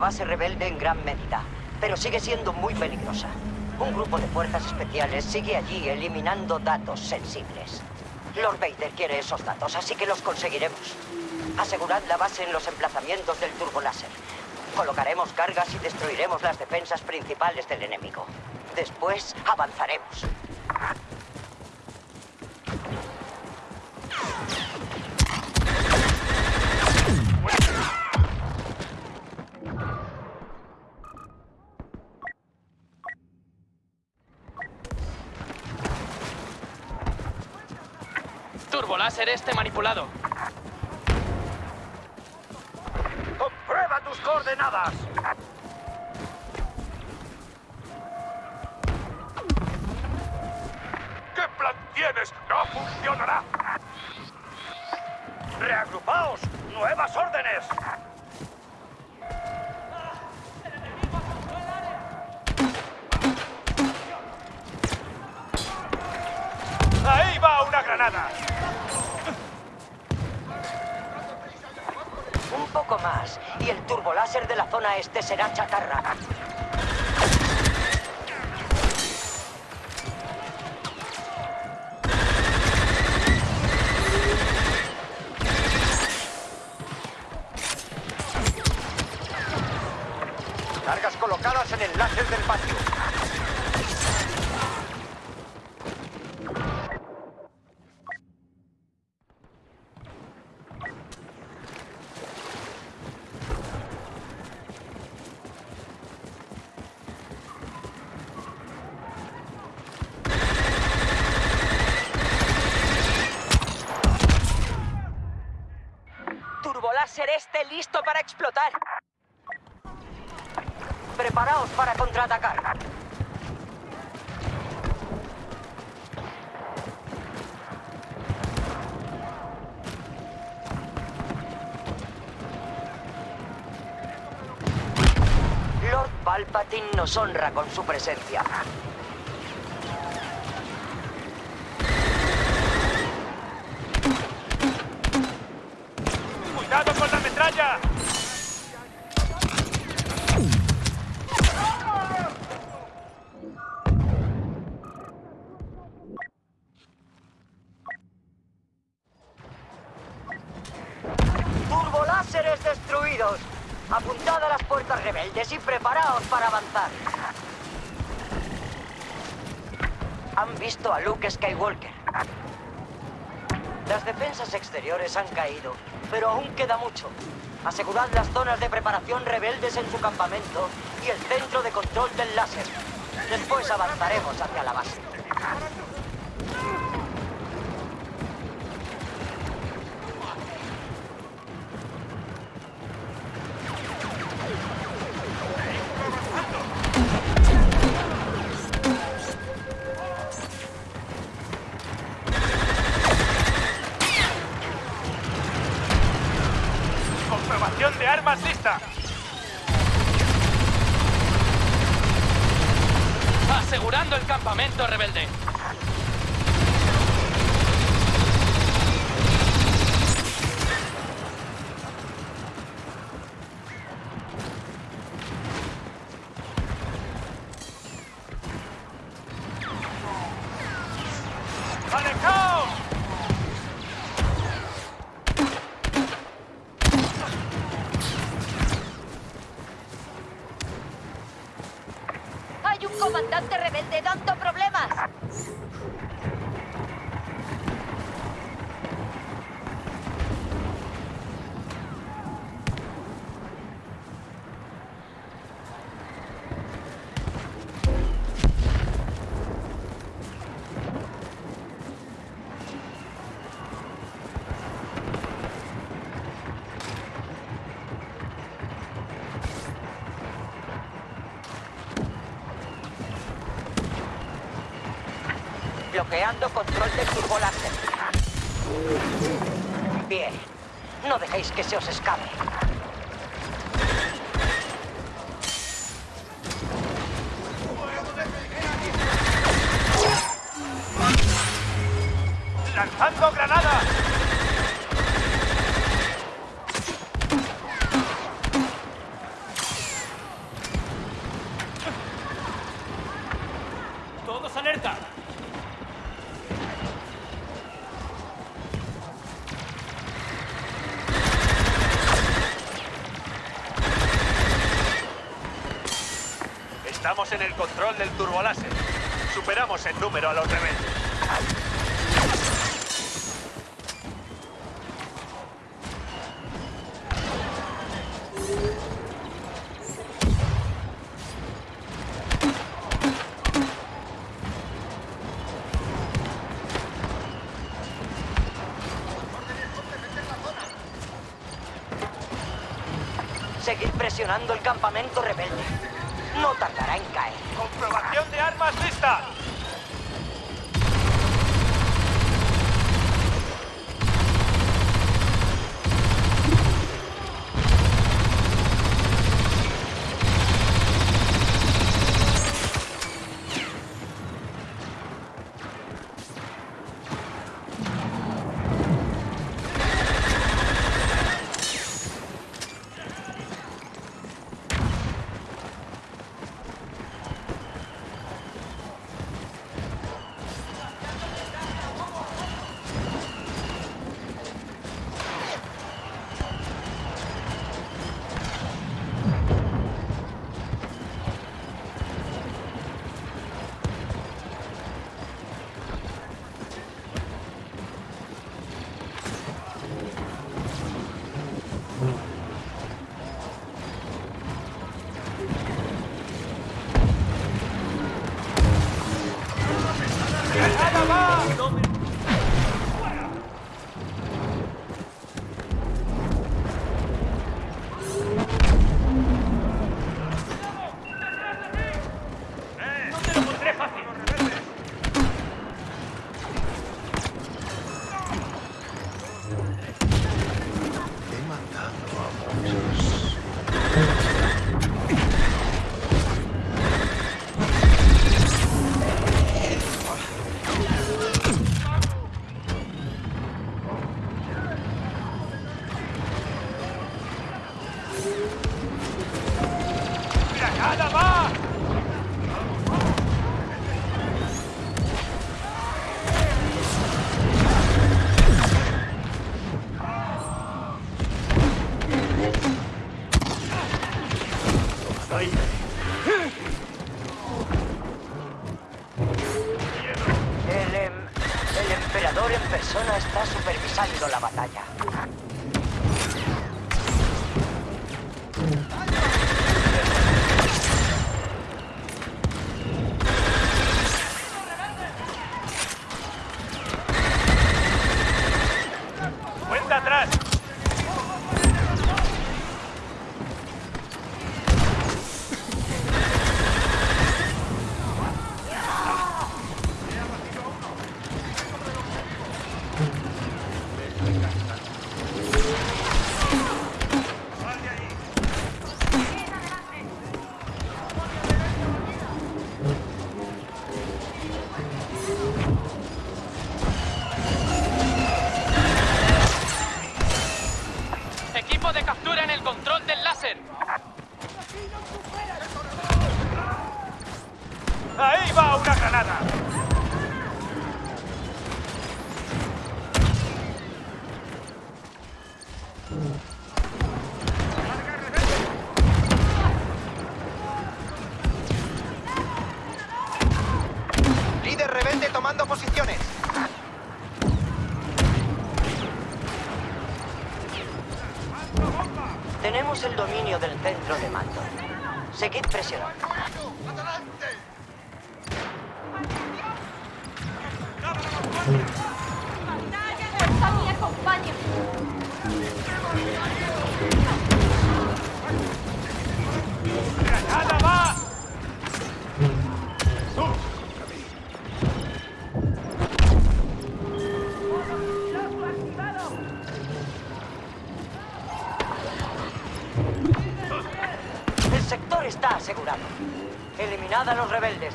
base rebelde en gran medida, pero sigue siendo muy peligrosa. Un grupo de fuerzas especiales sigue allí eliminando datos sensibles. Lord Vader quiere esos datos, así que los conseguiremos. Asegurad la base en los emplazamientos del turboláser. Colocaremos cargas y destruiremos las defensas principales del enemigo. Después avanzaremos. Turboláser este manipulado. ¡Comprueba tus coordenadas! ¿Qué plan tienes? ¡No funcionará! ¡Reagrupaos! ¡Nuevas órdenes! Turboláser de la zona este será chatarra. Cargas colocadas en el láser del patio. Turboláser este listo para explotar. Preparaos para contraatacar. Lord Palpatine nos honra con su presencia. ¡Cuidado con la metralla! Turboláseres destruidos. Rebeldes y preparaos para avanzar. Han visto a Luke Skywalker. Las defensas exteriores han caído, pero aún queda mucho. Asegurad las zonas de preparación rebeldes en su campamento y el centro de control del láser. Después avanzaremos hacia la base. Armas lista! Asegurando el campamento rebelde. Comandante rebelde dando problemas! Bloqueando control de del turboláser. Bien. No dejéis que se os escape. ¡Lanzando granadas! ¡Todos alerta! Estamos en el control del turboláser. Superamos en número a los rebeldes. Seguid presionando el campamento rebelde. No tardará en caer. ¡Comprobación de armas lista! Tomando posiciones. Tenemos el dominio del centro de mando. Seguid presionando. ¡Fuerza asegurado. Eliminad a los rebeldes.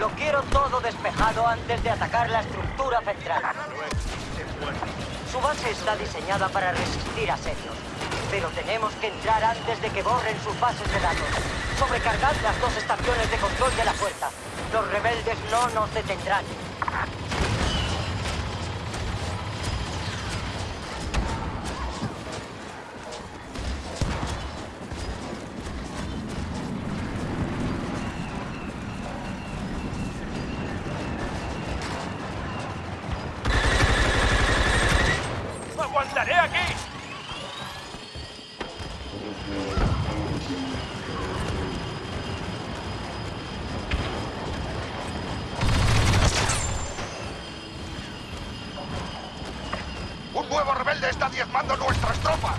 Lo quiero todo despejado antes de atacar la estructura central. Su base está diseñada para resistir asedios. Pero tenemos que entrar antes de que borren sus bases de datos. Sobrecargad las dos estaciones de control de la puerta. Los rebeldes no nos detendrán. Diezmando nuestras tropas.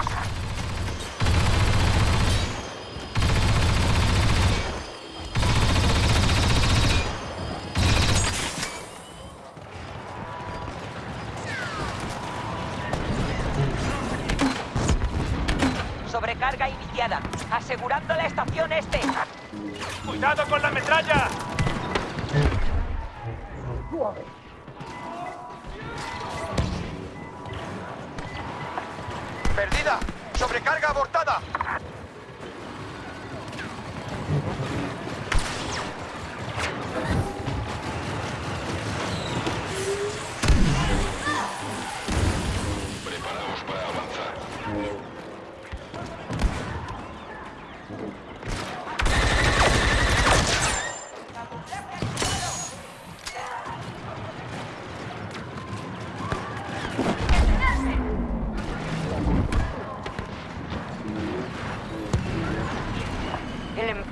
Sobrecarga iniciada. Asegurando la estación este. ¡Cuidado con la metralla! ¡Perdida! ¡Sobrecarga abortada!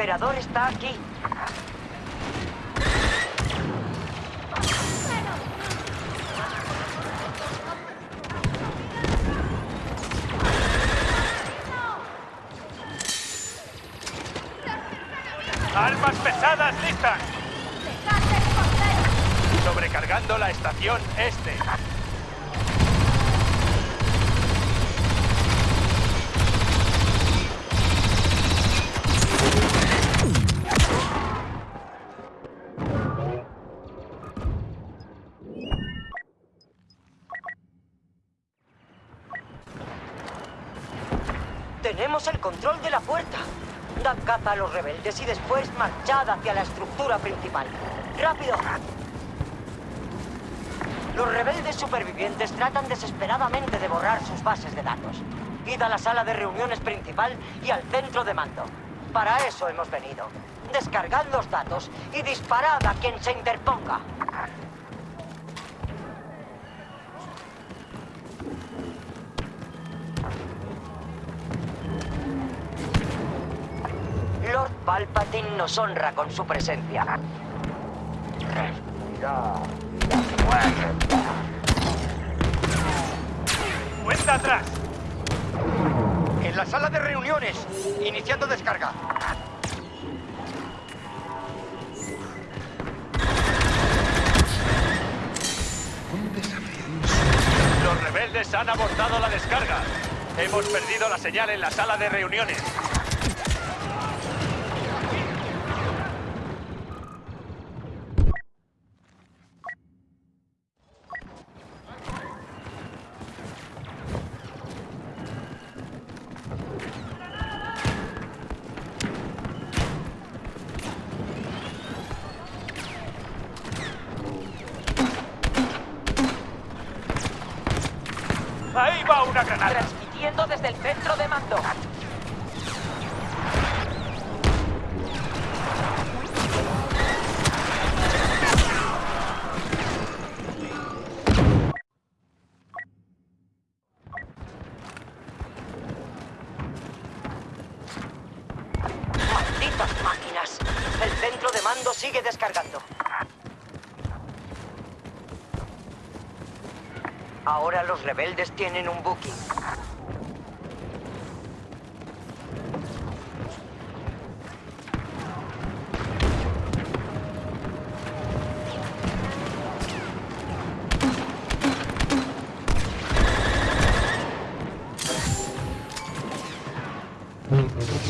Emperador está aquí. ¡Armas pesadas listas! Sobrecargando la estación este. El control de la puerta. Dad caza a los rebeldes y después marchad hacia la estructura principal. ¡Rápido! Los rebeldes supervivientes tratan desesperadamente de borrar sus bases de datos. Id a la sala de reuniones principal y al centro de mando. Para eso hemos venido. Descargad los datos y disparad a quien se interponga. Lord Palpatine nos honra con su presencia. ¡Cuenta atrás! En la sala de reuniones. Iniciando descarga. Los rebeldes han abortado la descarga. Hemos perdido la señal en la sala de reuniones. Transmitiendo desde el centro de mando. ¡Malditas máquinas! El centro de mando sigue descargando. Ahora los rebeldes tienen un. ¡Granada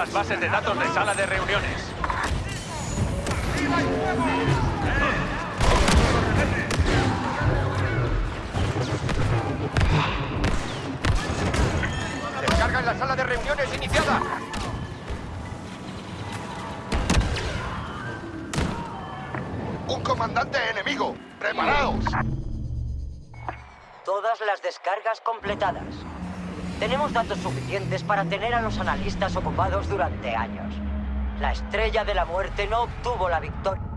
las bases de datos de sala de reuniones. ¡Descarga en la sala de reuniones iniciada! ¡Un comandante enemigo! ¡Preparaos! Todas las descargas completadas. Tenemos datos suficientes para tener a los analistas ocupados durante años. La estrella de la muerte no obtuvo la victoria.